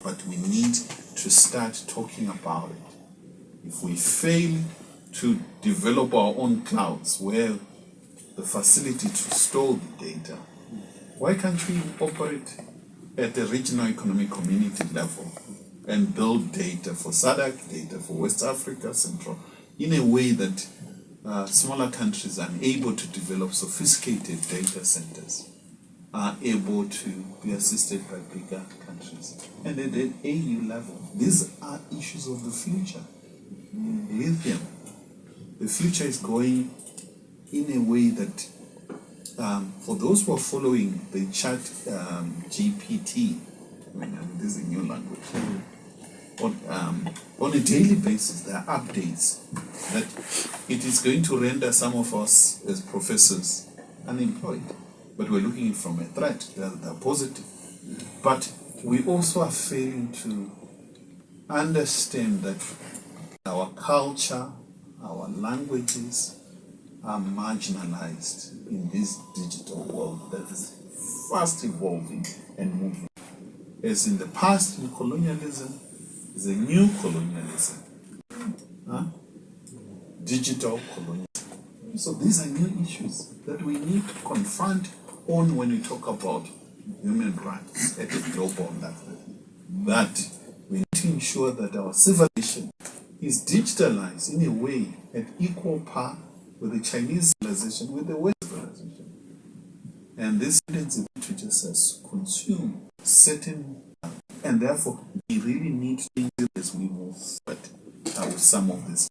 but we need to start talking about it. If we fail to develop our own clouds where the facility to store the data, why can't we operate at the regional economic community level and build data for SADC, data for West Africa, Central, in a way that uh, smaller countries are able to develop sophisticated data centers are able to be assisted by bigger countries. And at the AU level, these are issues of the future. Lithium. The future is going in a way that, um, for those who are following the chat um, GPT, I mean, this is a new language, on, um, on a daily basis, there are updates that it is going to render some of us as professors unemployed but we're looking from a threat. They're, they're positive. But we also are failing to understand that our culture, our languages are marginalized in this digital world that is fast evolving and moving. As in the past, in colonialism, is a new colonialism. Huh? Digital colonialism. So these are new issues that we need to confront on when we talk about human rights at a global level. That we need to ensure that our civilization is digitalized in a way at equal par with the Chinese civilization, with the West civilization. And this tendency to just as consume certain, and therefore we really need to think as we move forward with some of these.